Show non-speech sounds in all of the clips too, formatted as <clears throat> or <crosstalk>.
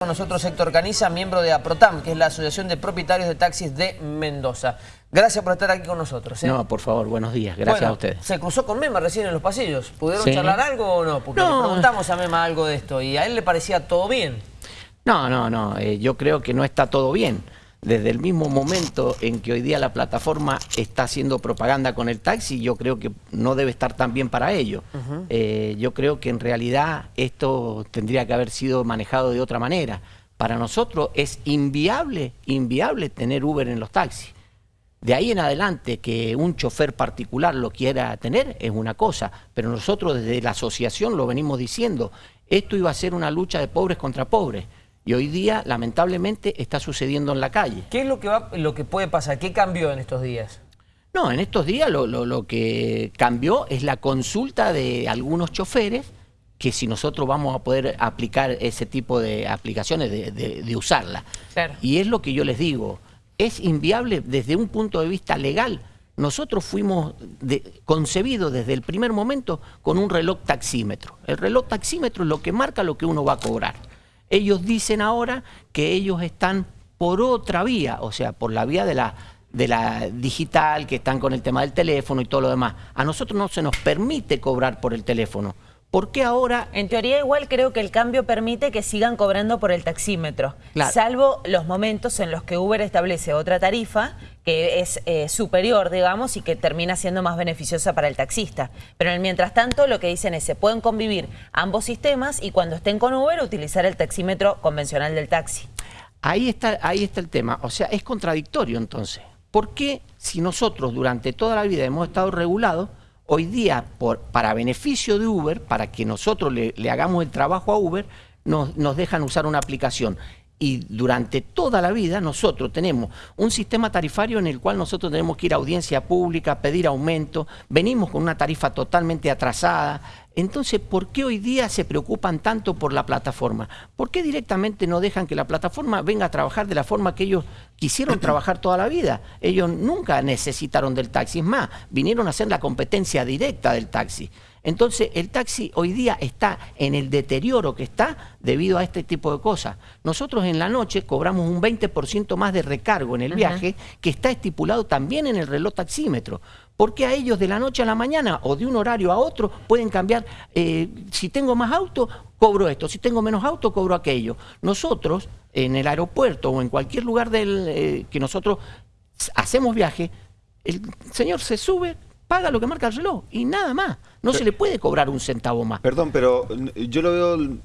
Con nosotros Héctor Caniza, miembro de APROTAM, que es la Asociación de Propietarios de Taxis de Mendoza. Gracias por estar aquí con nosotros. ¿eh? No, por favor, buenos días. Gracias Bueno, a ustedes. Se cruzó con Mema recién en los pasillos. ¿Pudieron Sí. charlar algo o no? Porque No. le preguntamos a Mema algo de esto y a él le parecía todo bien. No, no, no. eh, yo creo que no está todo bien. Desde el mismo momento en que hoy día la plataforma está haciendo propaganda con el taxi, yo creo que no debe estar tan bien para ello. Eh, yo creo que en realidad esto tendría que haber sido manejado de otra manera. Para nosotros es inviable, inviable tener Uber en los taxis. De ahí en adelante que un chofer particular lo quiera tener es una cosa, pero nosotros desde la asociación lo venimos diciendo, esto iba a ser una lucha de pobres contra pobres y hoy día lamentablemente está sucediendo en la calle. ¿Qué es lo que, va, lo que puede pasar? ¿Qué cambió en estos días? No, en estos días lo, lo- lo que cambió es la consulta de algunos choferes que si nosotros vamos a poder aplicar ese tipo de aplicaciones, de, de- de usarla. Claro. Y es lo que yo les digo, es inviable desde un punto de vista legal. Nosotros fuimos de- concebidos desde el primer momento con un reloj taxímetro. El reloj taxímetro es lo que marca lo que uno va a cobrar. Ellos dicen ahora que ellos están por otra vía, o sea, por la vía de la, de la digital, que están con el tema del teléfono y todo lo demás. A nosotros no se nos permite cobrar por el teléfono. ¿Por qué ahora En teoría igual creo que el cambio permite que sigan cobrando por el taxímetro, Claro. salvo los momentos en los que Uber establece otra tarifa que es eh, superior, digamos, y que termina siendo más beneficiosa para el taxista. Pero en el mientras tanto lo que dicen es se pueden convivir ambos sistemas y cuando estén con Uber utilizar el taxímetro convencional del taxi. Ahí está, ahí está el tema. O sea, es contradictorio entonces. ¿Por qué si nosotros durante toda la vida hemos estado regulados, hoy día para beneficio de Uber, para que nosotros le, le hagamos el trabajo a Uber, nos, nos dejan usar una aplicación? Y durante toda la vida nosotros tenemos un sistema tarifario en el cual nosotros tenemos que ir a audiencia pública, pedir aumento, venimos con una tarifa totalmente atrasada. Entonces, ¿por qué hoy día se preocupan tanto por la plataforma? ¿Por qué directamente no dejan que la plataforma venga a trabajar de la forma que ellos quisieron trabajar toda la vida? Ellos nunca necesitaron del taxi, es más, vinieron a hacer la competencia directa del taxi. Entonces, el taxi hoy día está en el deterioro que está debido a este tipo de cosas. Nosotros en la noche cobramos un 20% más de recargo en el viaje, que está estipulado también en el reloj taxímetro. Porque a ellos de la noche a la mañana o de un horario a otro pueden cambiar, eh, si tengo más auto, cobro esto, si tengo menos auto, cobro aquello. Nosotros, en el aeropuerto o en cualquier lugar del, eh, que nosotros hacemos viaje, el señor se sube, paga lo que marca el reloj y nada más. No se le puede cobrar un centavo más. Perdón, pero yo lo veo,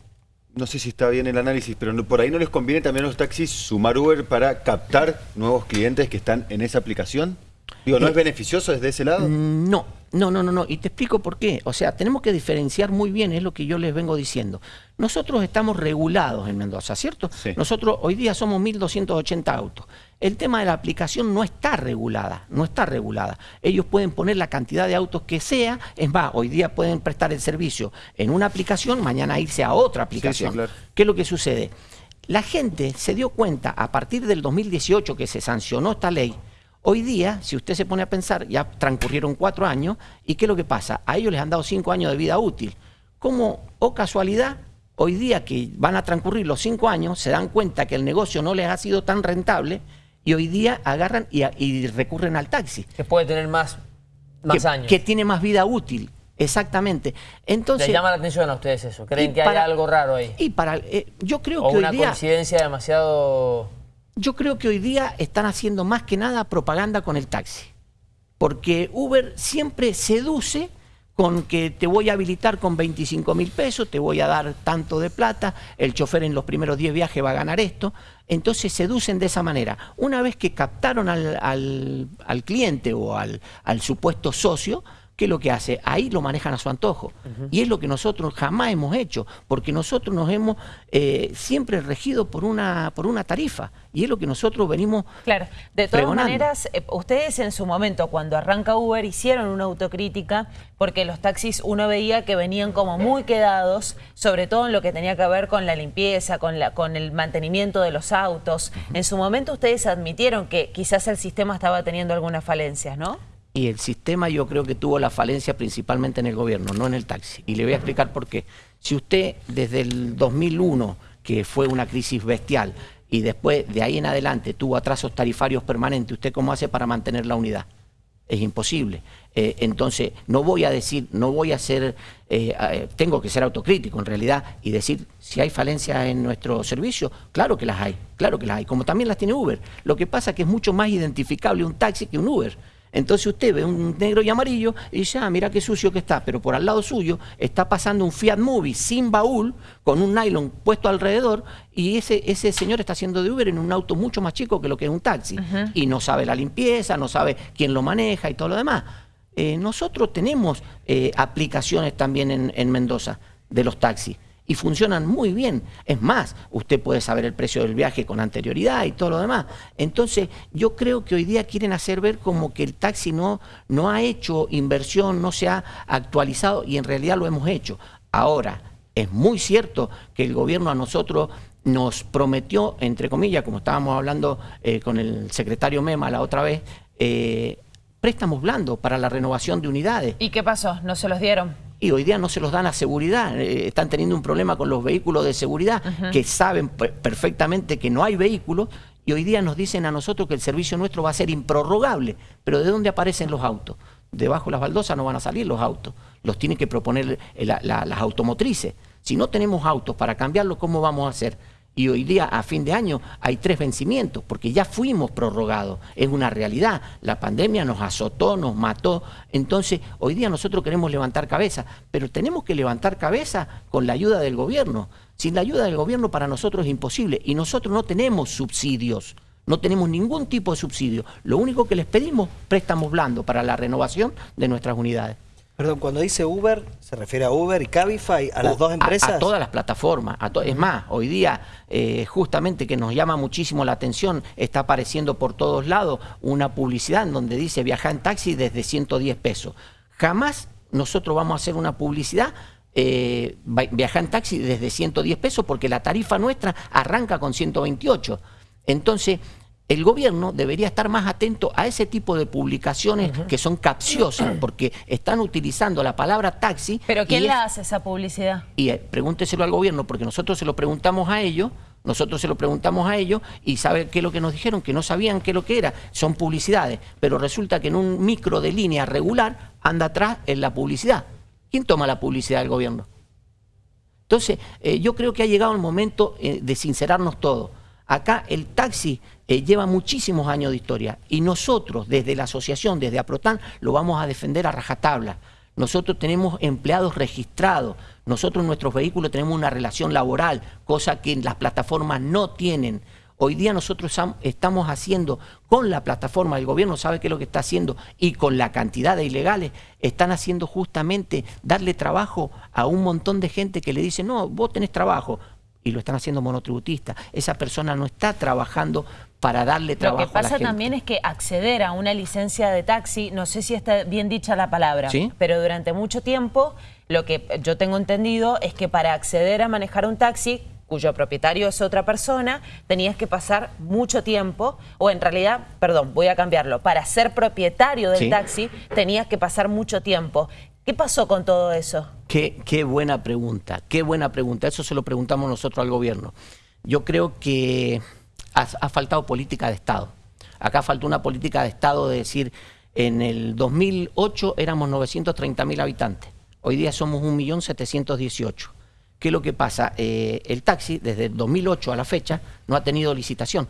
no sé si está bien el análisis, pero por ahí no les conviene también a los taxis sumar Uber para captar nuevos clientes que están en esa aplicación. Digo, ¿no Eh, es beneficioso desde ese lado? Mm, No, no, no, no, no. Y te explico por qué. O sea, tenemos que diferenciar muy bien, es lo que yo les vengo diciendo. Nosotros estamos regulados en Mendoza, ¿cierto? Sí. Nosotros hoy día somos 1.280 autos. El tema de la aplicación no está regulada, no está regulada. Ellos pueden poner la cantidad de autos que sea, es más, hoy día pueden prestar el servicio en una aplicación, mañana irse a otra aplicación. claro. ¿Qué es lo que sucede? La gente se dio cuenta a partir del 2018 que se sancionó esta ley. Hoy día, si usted se pone a pensar, ya transcurrieron cuatro años, ¿y qué es lo que pasa? A ellos les han dado cinco años de vida útil. Como, o casualidad, hoy día que van a transcurrir los cinco años, se dan cuenta que el negocio no les ha sido tan rentable y hoy día agarran y, recurren al taxi. Que puede tener más, más que, años. que tiene más vida útil. Exactamente. Entonces, ¿Les llama la atención a ustedes eso? ¿Creen que para- hay algo raro ahí? Y para, eh, yo creo ¿O que una hoy día... coincidencia demasiado... Yo creo que hoy día están haciendo más que nada propaganda con el taxi. Porque Uber siempre seduce con que te voy a habilitar con 25 mil pesos, te voy a dar tanto de plata, el chofer en los primeros 10 viajes va a ganar esto. Entonces seducen de esa manera. Una vez que captaron al, al- cliente o al, al supuesto socio, ¿qué es lo que hace? Ahí lo manejan a su antojo. Y es lo que nosotros jamás hemos hecho, porque nosotros nos hemos eh, siempre regido por una, por una tarifa. Y es lo que nosotros venimos Claro, de todas pregonando. maneras, eh, ustedes en su momento, cuando arranca Uber, hicieron una autocrítica porque los taxis uno veía que venían como muy quedados, sobre todo en lo que tenía que ver con la limpieza, con, la, con el mantenimiento de los autos. En su momento ustedes admitieron que quizás el sistema estaba teniendo algunas falencias, ¿no? Y el sistema yo creo que tuvo la falencia principalmente en el gobierno, no en el taxi. Y le voy a explicar por qué. Si usted desde el 2001 que fue una crisis bestial, y después de ahí en adelante tuvo atrasos tarifarios permanentes, ¿usted cómo hace para mantener la unidad? Es imposible. Eh, entonces, no voy a decir, no voy a ser, eh, eh, tengo que ser autocrítico en realidad y decir si hay falencias en nuestro servicio, claro que las hay, claro que las hay, como también las tiene Uber. Lo que pasa es que es mucho más identificable un taxi que un Uber. Entonces usted ve un negro y amarillo y dice, ah, mira qué sucio que está, pero por al lado suyo está pasando un Fiat Movie sin baúl, con un nylon puesto alrededor, y ese, ese señor está haciendo de Uber en un auto mucho más chico que lo que es un taxi. Y no sabe la limpieza, no sabe quién lo maneja y todo lo demás. Eh, nosotros tenemos eh, aplicaciones también en Mendoza de los taxis y funcionan muy bien. Es más, usted puede saber el precio del viaje con anterioridad y todo lo demás. Entonces, yo creo que hoy día quieren hacer ver como que el taxi no, no ha hecho inversión, no se ha actualizado y en realidad lo hemos hecho. Ahora, es muy cierto que el gobierno a nosotros nos prometió, entre comillas, como estábamos hablando eh, con el secretario Mema la otra vez, eh, préstamos blandos para la renovación de unidades. ¿Y qué pasó? ¿No se los dieron? Y hoy día no se los dan a seguridad. Eh, están teniendo un problema con los vehículos de seguridad que saben perfectamente que no hay vehículos y hoy día nos dicen a nosotros que el servicio nuestro va a ser improrrogable. Pero ¿de dónde aparecen los autos? Debajo de las baldosas no van a salir los autos. Los tienen que proponer eh, las automotrices. Si no tenemos autos para cambiarlos, ¿cómo vamos a hacer? Y hoy día, a fin de año, hay tres vencimientos, porque ya fuimos prorrogados. Es una realidad. La pandemia nos azotó, nos mató. Entonces, hoy día nosotros queremos levantar cabeza, pero tenemos que levantar cabeza con la ayuda del gobierno. Sin la ayuda del gobierno para nosotros es imposible. Y nosotros no tenemos subsidios. No tenemos ningún tipo de subsidio. Lo único que les pedimos, préstamos blandos para la renovación de nuestras unidades. Perdón, cuando dice Uber, ¿se refiere a Uber y Cabify, a las dos empresas? A, todas las plataformas. es más, hoy día, eh, justamente que nos llama muchísimo la atención, está apareciendo por todos lados una publicidad en donde dice viajar en taxi desde 110 pesos. Jamás nosotros vamos a hacer una publicidad eh, viajar en taxi desde 110 pesos porque la tarifa nuestra arranca con 128. Entonces, el gobierno debería estar más atento a ese tipo de publicaciones que son capciosas, <clears throat> porque están utilizando la palabra taxi. ¿Pero quién la hace esa publicidad? Y eh, pregúnteselo al gobierno, porque nosotros se lo preguntamos a ellos, nosotros se lo preguntamos a ellos y sabe qué es lo que nos dijeron, que no sabían qué es lo que era, son publicidades, pero resulta que en un micro de línea regular anda atrás en la publicidad. ¿Quién toma la publicidad del gobierno? Entonces, eh, yo creo que ha llegado el momento eh, de sincerarnos todos Acá el taxi eh, lleva muchísimos años de historia y nosotros desde la asociación, desde APROTAN, lo vamos a defender a rajatabla. Nosotros tenemos empleados registrados, nosotros en nuestros vehículos tenemos una relación laboral, cosa que las plataformas no tienen. Hoy día nosotros estamos haciendo con la plataforma, el gobierno sabe qué es lo que está haciendo y con la cantidad de ilegales, están haciendo justamente darle trabajo a un montón de gente que le dice, no, vos tenés trabajo, y lo están haciendo monotributistas. Esa persona no está trabajando para darle trabajo Lo que pasa también es que acceder a una licencia de taxi, no sé si está bien dicha la palabra, pero durante mucho tiempo lo que yo tengo entendido es que para acceder a manejar un taxi cuyo propietario es otra persona, tenías que pasar mucho tiempo, o en realidad, perdón, voy a cambiarlo, para ser propietario del taxi tenías que pasar mucho tiempo. ¿Qué pasó con todo eso? Qué, qué, buena pregunta, qué buena pregunta. Eso se lo preguntamos nosotros al gobierno. Yo creo que ha, faltado política de Estado. Acá faltó una política de Estado de decir, en el 2008 éramos 930 mil habitantes, hoy día somos 1.718. ¿Qué es lo que pasa? Eh, el taxi, desde el 2008 a la fecha, no ha tenido licitación.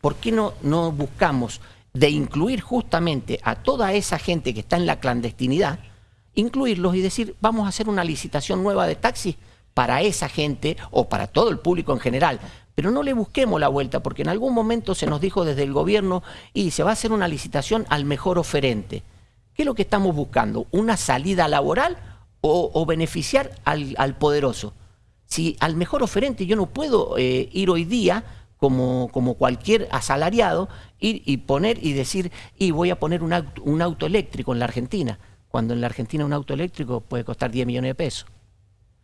¿Por qué no, no buscamos de incluir justamente a toda esa gente que está en la clandestinidad, incluirlos y decir, vamos a hacer una licitación nueva de taxis para esa gente o para todo el público en general. Pero no le busquemos la vuelta, porque en algún momento se nos dijo desde el gobierno y se va a hacer una licitación al mejor oferente. ¿Qué es lo que estamos buscando? ¿Una salida laboral o, beneficiar al, poderoso? Si al mejor oferente yo no puedo eh, ir hoy día como, como, cualquier asalariado, ir y poner y decir, y voy a poner un auto eléctrico en la Argentina cuando en la Argentina un auto eléctrico puede costar 10 millones de pesos.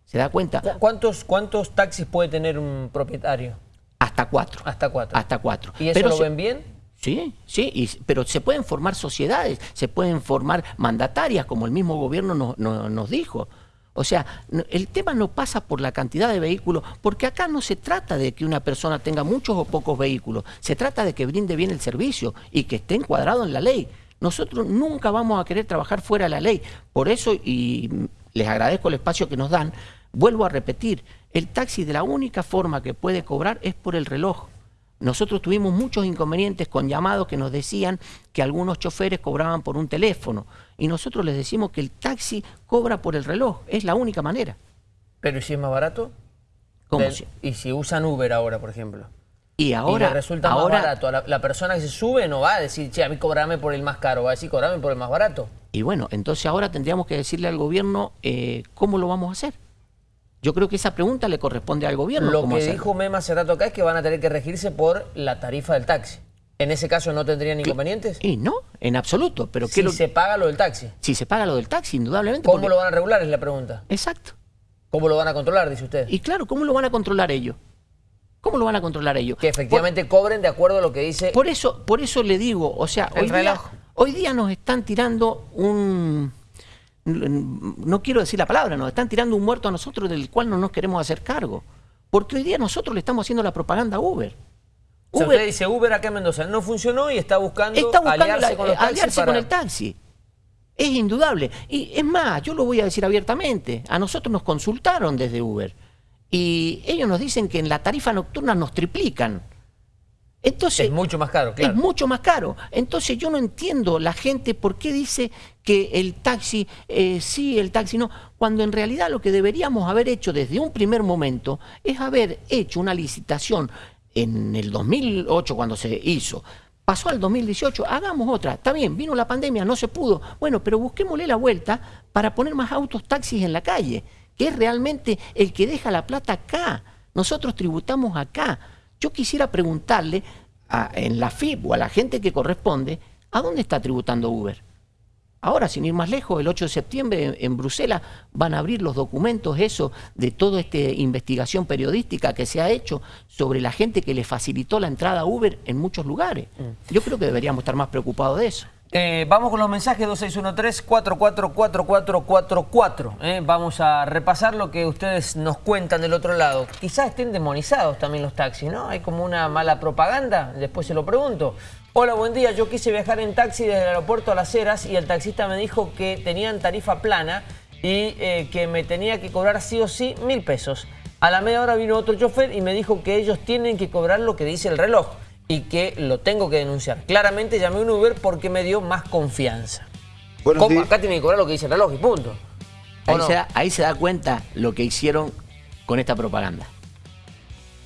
¿Se da cuenta? ¿Cuántos, cuántos taxis puede tener un propietario? Hasta cuatro. Hasta cuatro. Hasta cuatro. ¿Y eso lo ven bien? Sí, sí, pero se pueden formar sociedades, se pueden formar mandatarias, como el mismo gobierno nos dijo. O sea, el tema no pasa por la cantidad de vehículos, porque acá no se trata de que una persona tenga muchos o pocos vehículos, se trata de que brinde bien el servicio y que esté encuadrado en la ley. Nosotros nunca vamos a querer trabajar fuera de la ley. Por eso, y mm, les agradezco el espacio que nos dan, vuelvo a repetir, el taxi de la única forma que puede cobrar es por el reloj. Nosotros tuvimos muchos inconvenientes con llamados que nos decían que algunos choferes cobraban por un teléfono y nosotros les decimos que el taxi cobra por el reloj, es la única manera. Pero ¿y si es más barato? ¿Cómo Del- si- Y si usan Uber ahora, por ejemplo. Y y ahora, le resulta ahora más barato. La, la persona que se sube no va a decir, che, a mí cobrame por el más caro, va a decir, cobrame por el más barato. y bueno, entonces ahora tendríamos que decirle al gobierno eh, cómo lo vamos a hacer. Yo creo que esa pregunta le corresponde al gobierno. Lo que dijo Mema hace rato acá es que van a tener que regirse por la tarifa del taxi. En ese caso no tendrían inconvenientes. Y no, en absoluto. Pero ¿qué Si lo- se paga lo del taxi. si se paga lo del taxi, indudablemente. ¿Cómo porque- lo van a regular? Es la pregunta. Exacto. ¿Cómo lo van a controlar, dice usted? Y claro, ¿cómo lo van a controlar ellos? ¿Cómo lo van a controlar ellos? Que efectivamente cobren de acuerdo a lo que dice Por eso, por eso le digo, o sea, El hoy día, reloj. hoy día nos están tirando un no quiero decir la palabra, nos están tirando un muerto a nosotros del cual no nos queremos hacer cargo. Porque hoy día nosotros le estamos haciendo la propaganda a Uber. O sea, Uber usted dice Uber acá en Mendoza no funcionó y está buscando, está buscando aliarse la- con los taxis aliarse para- con el taxi. Es indudable. Y es más, yo lo voy a decir abiertamente. A nosotros nos consultaron desde Uber. Y ellos nos dicen que en la tarifa nocturna nos triplican. Entonces, Es mucho más caro, claro. es mucho más caro. Entonces yo no entiendo la gente por qué dice que el taxi, eh, sí, el taxi no, cuando en realidad lo que deberíamos haber hecho desde un primer momento es haber hecho una licitación en el 2008 cuando se hizo. Pasó al 2018, hagamos otra. Está bien, vino la pandemia, no se pudo. Bueno, pero busquémosle la vuelta para poner más autos taxis en la calle, que es realmente el que deja la plata acá. Nosotros tributamos acá. Yo quisiera preguntarle a- en la FIP o a la gente que corresponde, ¿a dónde está tributando Uber? Ahora, sin ir más lejos, el 8 de septiembre en, en Bruselas van a abrir los documentos, eso, de toda esta investigación periodística que se ha hecho sobre la gente que le facilitó la entrada a Uber en muchos lugares. Yo creo que deberíamos estar más preocupados de eso. Eh, vamos con los mensajes 2613-444444. ¿eh? Vamos a repasar lo que ustedes nos cuentan del otro lado. Quizás estén demonizados también los taxis, ¿no? Hay como una mala propaganda, después se lo pregunto. Hola, buen día. Yo quise viajar en taxi desde el aeropuerto a Las Heras y el taxista me dijo que tenían tarifa plana y eh, que me tenía que cobrar sí o sí mil pesos. A la media hora vino otro chofer y me dijo que ellos tienen que cobrar lo que dice el reloj y que lo tengo que denunciar. Claramente llamé a un Uber porque me dio más confianza. Acá tienen que cobrar lo que dice el reloj y punto. ¿O Ahí, no? se da, ahí se da cuenta lo que hicieron con esta propaganda.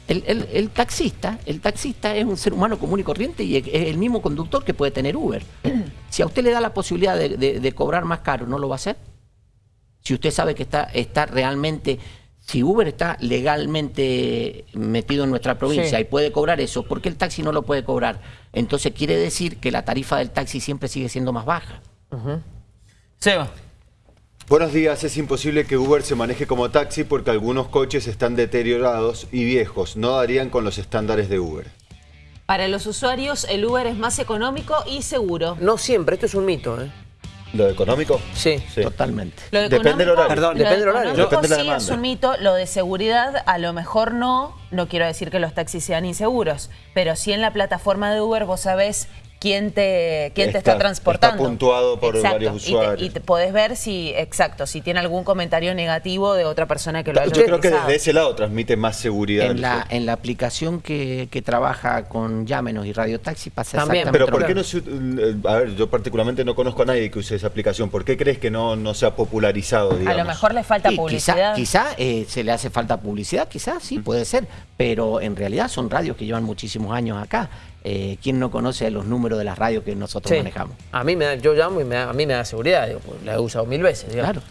El, el- el taxista, el taxista es un ser humano común y corriente y es el mismo conductor que puede tener Uber. Si a usted le da la posibilidad de, de- de cobrar más caro, ¿no lo va a hacer? Si usted sabe que está, está realmente, si Uber está legalmente metido en nuestra provincia Sí. y puede cobrar eso, ¿por qué el taxi no lo puede cobrar? Entonces quiere decir que la tarifa del taxi siempre sigue siendo más baja. Seba. Buenos días, es imposible que Uber se maneje como taxi porque algunos coches están deteriorados y viejos, no darían con los estándares de Uber. Para los usuarios, el Uber es más económico y seguro. No siempre, esto es un mito, ¿eh? ¿Lo económico? Sí. Sí. Totalmente. Lo Depende del económico- horario. Perdón, lo depende del horario. económico Depende de la sí demanda. es un mito. Lo de seguridad, a lo mejor no. No quiero decir que los taxis sean inseguros. Pero sí en la plataforma de Uber vos sabés quién te, quién te Está- está transportando. está puntuado por Exacto. varios Y te- usuarios. Y te, podés ver si, exacto, si tiene algún comentario negativo de otra persona que lo haya Yo creo que utilizado. desde ese lado transmite más seguridad. En la, en la aplicación que, que trabaja con Llámenos y Radio Taxi pasa También, exactamente Pero ¿por qué no se, a ver, yo particularmente no conozco a nadie que use esa aplicación. ¿Por qué crees que no, no se ha popularizado, A digamos? lo mejor le falta Y publicidad. Quizá, quizá, eh, se le hace falta publicidad, quizás sí, puede ser, pero en realidad son radios que llevan muchísimos años acá. Eh, ¿Quién no conoce los números de las radios que nosotros Sí. manejamos? A mí me da, yo llamo y me da- a mí me da seguridad, digo, pues, la he usado mil veces, digamos. Claro.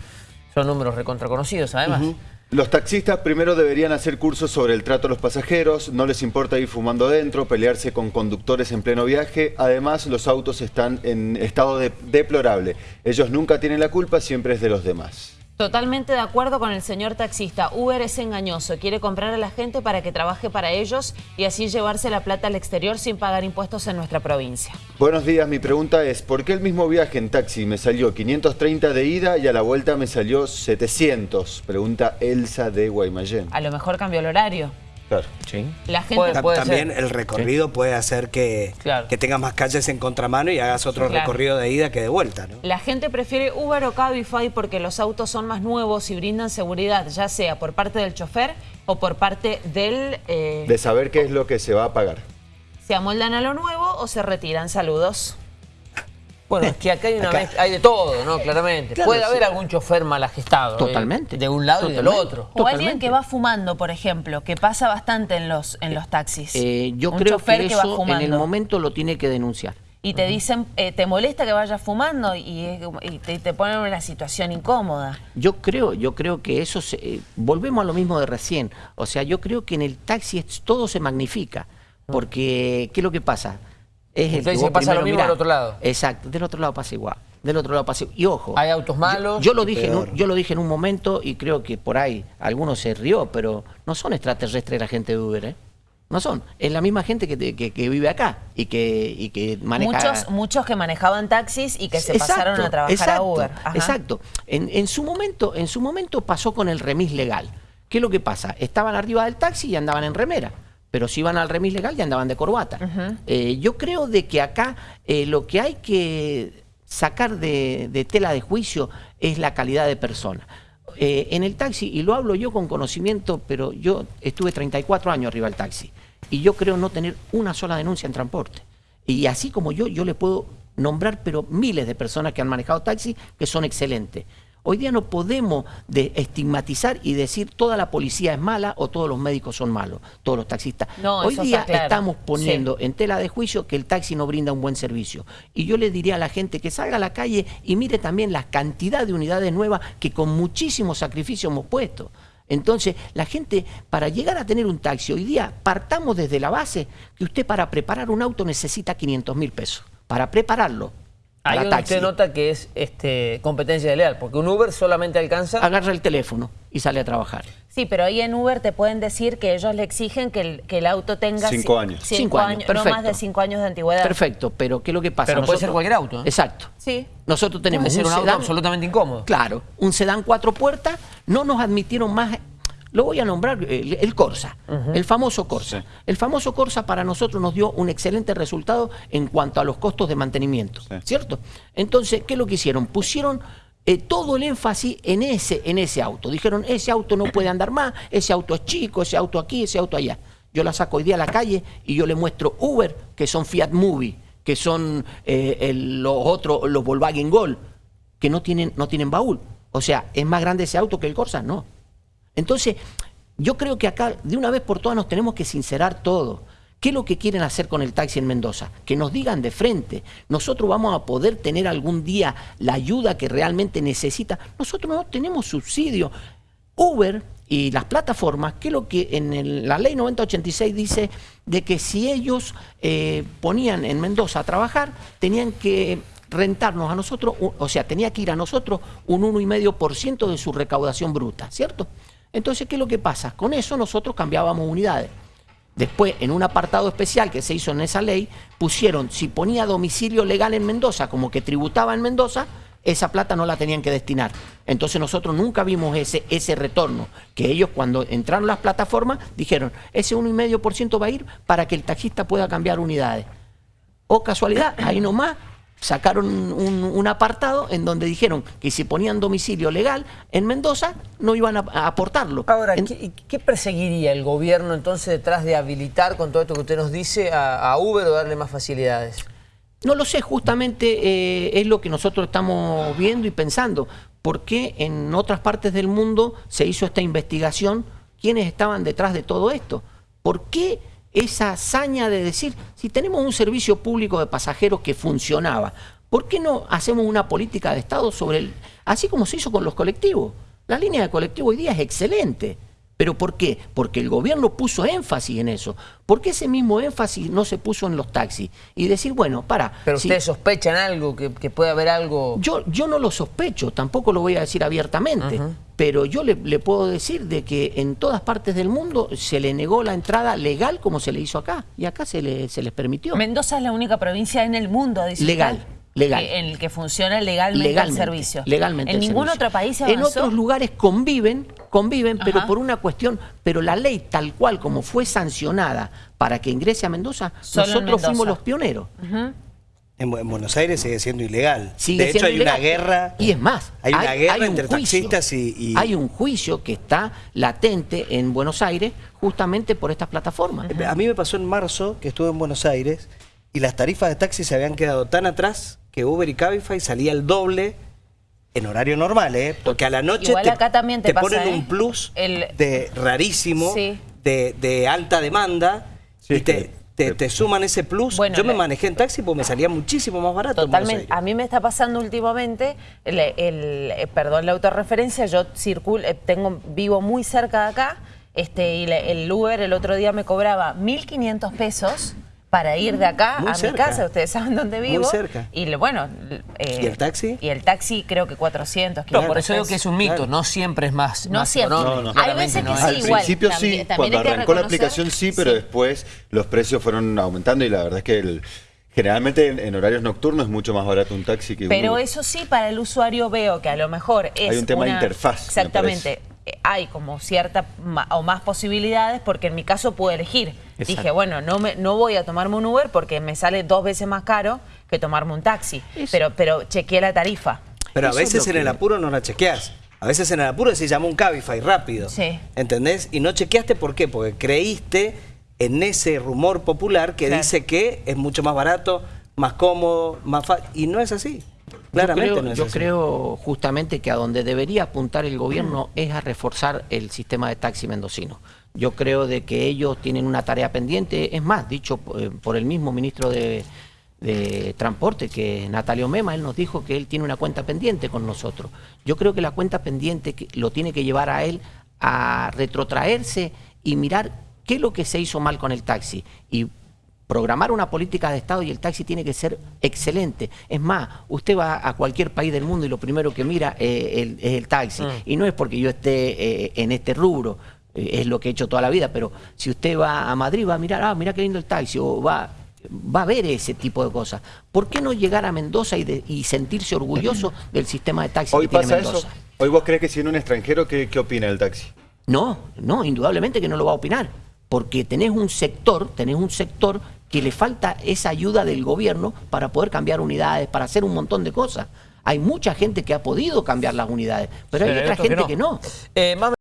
Son números recontraconocidos, además. Los taxistas primero deberían hacer cursos sobre el trato a los pasajeros, no les importa ir fumando dentro, pelearse con conductores en pleno viaje, además los autos están en estado de- deplorable. Ellos nunca tienen la culpa, siempre es de los demás. Totalmente de acuerdo con el señor taxista. Uber es engañoso, quiere comprar a la gente para que trabaje para ellos y así llevarse la plata al exterior sin pagar impuestos en nuestra provincia. Buenos días, mi pregunta es, ¿por qué el mismo viaje en taxi me salió 530 de ida y a la vuelta me salió 700? Pregunta Elsa de Guaymallén. A lo mejor cambió el horario. Claro. Sí. La gente... Puede- Ta- puede También ser. el recorrido puede hacer que, Claro. que tengas más calles en contramano y hagas otro Claro. recorrido de ida que de vuelta, ¿no? La gente prefiere Uber o Cabify porque los autos son más nuevos y brindan seguridad, ya sea por parte del chofer o por parte del... eh, De saber qué es lo que se va a pagar. se amoldan a lo nuevo o se retiran. Saludos. Bueno, es que acá hay, una Acá. mezcla- hay de todo, ¿no? Claramente. Claro, Puede sí. haber algún chofer mal agestado. ¿eh? Totalmente. De un lado y del otro. O Totalmente. alguien que va fumando, por ejemplo, que pasa bastante en los, en los taxis. Eh, yo Un creo chofer que va eso en el momento lo tiene que denunciar. Y te dicen, eh, ¿te molesta que vayas fumando? Y, y te, te ponen en una situación incómoda. Yo creo, yo creo que eso se, eh, volvemos a lo mismo de recién. O sea, yo creo que en el taxi es- todo se magnifica. Porque, ¿qué es lo que pasa? Es Usted que vos pasa lo mismo mirás. del otro lado. Exacto, del otro lado pasa igual. Del otro lado pasa igual. Y ojo. Hay autos malos Yo, lo dije en un, yo lo dije en un momento y creo que por ahí algunos se rió, pero no son extraterrestres la gente de Uber, ¿eh? No son. Es la misma gente que, que- que vive acá y que, y que maneja. Muchos, muchos que manejaban taxis y que se Exacto, pasaron a trabajar exacto, a Uber. Ajá. Exacto. En, en su momento, en su momento pasó con el remis legal. ¿Qué es lo que pasa? Estaban arriba del taxi y andaban en remera. Pero si iban al remis legal ya andaban de corbata. Eh, yo creo de que acá eh, lo que hay que sacar de, de tela de juicio es la calidad de persona. Eh, en el taxi, y lo hablo yo con conocimiento, pero yo estuve 34 años arriba del taxi. Y yo creo no tener una sola denuncia en transporte. Y así como yo, yo le puedo nombrar, pero miles de personas que han manejado taxi que son excelentes. Hoy día no podemos de estigmatizar y decir toda la policía es mala o todos los médicos son malos, todos los taxistas. No, Hoy día claro. estamos poniendo en tela de juicio que el taxi no brinda un buen servicio. Y yo le diría a la gente que salga a la calle y mire también la cantidad de unidades nuevas que con muchísimo sacrificio hemos puesto. Entonces, la gente, para llegar a tener un taxi, hoy día partamos desde la base que usted para preparar un auto necesita 500 mil pesos. Para prepararlo. Ahí donde taxi. usted nota que es este, competencia desleal, porque un Uber solamente alcanza... Agarra el teléfono y sale a trabajar. Sí, pero ahí en Uber te pueden decir que ellos le exigen que el, que el auto tenga... Cinco ci- años. Cinco, Cinco años, años, no más perfecto. de cinco años de antigüedad. Perfecto, pero ¿qué es lo que pasa? Pero puede ser cualquier auto, ¿eh? Exacto. Sí. Nosotros tenemos Puede ser un auto sedán- absolutamente incómodo. Claro, un sedán cuatro puertas, no nos admitieron más, lo voy a nombrar, el, el Corsa, el famoso Corsa. Sí. El famoso Corsa para nosotros nos dio un excelente resultado en cuanto a los costos de mantenimiento, Sí. ¿cierto? Entonces, ¿qué es lo que hicieron? Pusieron eh, todo el énfasis en ese, en ese auto. Dijeron, ese auto no puede andar más, ese auto es chico, ese auto aquí, ese auto allá. Yo la saco hoy día a la calle y yo le muestro Uber, que son Fiat Movie, que son eh, el- los otros, los Volkswagen Gol, que no tienen, no tienen baúl. O sea, ¿es más grande ese auto que el Corsa? No. Entonces, yo creo que acá, de una vez por todas, nos tenemos que sincerar todo. ¿Qué es lo que quieren hacer con el taxi en Mendoza? Que nos digan de frente. Nosotros vamos a poder tener algún día la ayuda que realmente necesita. Nosotros no tenemos subsidio. Uber y las plataformas, que es lo que en el- la ley 9086 dice de que si ellos eh, ponían en Mendoza a trabajar, tenían que rentarnos a nosotros, o sea, tenía que ir a nosotros un 1,5% de su recaudación bruta, ¿cierto? Entonces, ¿qué es lo que pasa? Con eso nosotros cambiábamos unidades. Después, en un apartado especial que se hizo en esa ley, pusieron, si ponía domicilio legal en Mendoza, como que tributaba en Mendoza, esa plata no la tenían que destinar. Entonces nosotros nunca vimos ese, ese retorno, que ellos cuando entraron las plataformas dijeron, ese 1,5% va a ir para que el taxista pueda cambiar unidades. O casualidad, ahí nomás sacaron un, un apartado en donde dijeron que si ponían domicilio legal en Mendoza, no iban a, a aportarlo. Ahora, En- ¿qué, qué perseguiría el gobierno entonces detrás de habilitar con todo esto que usted nos dice a, a Uber o darle más facilidades? No lo sé, justamente eh, es lo que nosotros estamos viendo y pensando. ¿Por qué en otras partes del mundo se hizo esta investigación? ¿Quiénes estaban detrás de todo esto? ¿Por qué esa hazaña de decir, si tenemos un servicio público de pasajeros que funcionaba, ¿por qué no hacemos una política de Estado sobre el... así como se hizo con los colectivos? La línea de colectivo hoy día es excelente. ¿Pero por qué? Porque el gobierno puso énfasis en eso. ¿Por qué ese mismo énfasis no se puso en los taxis? Y decir, bueno, para... Pero si- ustedes sospechan algo, que, que puede haber algo... yo, yo no lo sospecho, tampoco lo voy a decir abiertamente, pero yo le, le puedo decir de que en todas partes del mundo se le negó la entrada legal como se le hizo acá, y acá se, le, se les permitió. Mendoza es la única provincia en el mundo dice Legal, legal. en el que funciona legalmente, legalmente, el servicio. Legalmente En el ningún servicio. otro país se En avanzó. otros lugares conviven, conviven, pero por una cuestión, pero la ley tal cual como fue sancionada para que ingrese a Mendoza, Solo nosotros fuimos los pioneros. En, Bu- en Buenos Aires sigue siendo ilegal. Sigue de hecho, hay una guerra. Y es más, Hay una guerra un entre juicio. taxistas y, y- Hay un juicio que está latente en Buenos Aires justamente por estas plataformas. A mí me pasó en marzo que estuve en Buenos Aires y las tarifas de taxi se habían quedado tan atrás que Uber y Cabify salía el doble en horario normal, ¿eh? Porque a la noche Igual te, acá también te pasa, ponen ¿eh? un plus El- de rarísimo, Sí. de, de alta demanda Sí, y te, que- te- te suman ese plus. Bueno, Yo me manejé en taxi porque me salía muchísimo más barato. Totalmente. A mí me está pasando últimamente, el, el- eh, perdón la autorreferencia, yo circulo, eh, tengo, vivo muy cerca de acá, este, y el Uber el otro día me cobraba 1.500 pesos para ir de acá Muy a cerca. mi casa, ustedes saben dónde Muy vivo. cerca. Y le- bueno... eh, ¿Y el taxi? Y el taxi creo que 400, No, 500 por eso digo que es un mito, Claro. no siempre es más, No más siempre. No, no. Hay veces no que sí, Al igual, principio también- sí, también cuando arrancó la aplicación sí, pero sí. después los precios fueron aumentando y la verdad es que el- generalmente en, en horarios nocturnos es mucho más barato un taxi que un Pero Uber. eso sí, para el usuario veo que a lo mejor es Hay un tema de interfaz, me Exactamente. Hay como cierta o más posibilidades porque en mi caso puedo elegir. Exacto. Dije, bueno, no me no voy a tomarme un Uber porque me sale dos veces más caro que tomarme un taxi. Eso. Pero pero chequeé la tarifa. Pero a Eso veces en el apuro no la chequeas. A veces en el apuro se llama un Cabify rápido. Sí. ¿Entendés? Y no chequeaste por qué, porque creíste en ese rumor popular que Claro. dice que es mucho más barato, más cómodo, más fácil. Y no es así. Claramente yo creo, no es yo así. creo justamente que a donde debería apuntar el gobierno es a reforzar el sistema de taxi mendocino. Yo creo de que ellos tienen una tarea pendiente, es más, dicho eh, por el mismo ministro de, de Transporte, que Natalio Mema, él nos dijo que él tiene una cuenta pendiente con nosotros. Yo creo que la cuenta pendiente lo tiene que llevar a él a retrotraerse y mirar qué es lo que se hizo mal con el taxi y programar una política de Estado y el taxi tiene que ser excelente. Es más, usted va a cualquier país del mundo y lo primero que mira eh, el- es el taxi. Y no es porque yo esté eh, en este rubro, eh, es lo que he hecho toda la vida, pero si usted va a Madrid va a mirar, ah, mira qué lindo el taxi, o va, va a ver ese tipo de cosas. ¿Por qué no llegar a Mendoza y, de- y sentirse orgulloso <clears throat> del sistema de taxi Hoy que tiene pasa Mendoza? eso. Hoy vos crees que si en un extranjero, ¿qué, qué opina del taxi? No, no, indudablemente que no lo va a opinar, porque tenés un sector, tenés un sector que le falta esa ayuda del gobierno para poder cambiar unidades, para hacer un montón de cosas. Hay mucha gente que ha podido cambiar las unidades, pero hay otra gente que no. Eh, más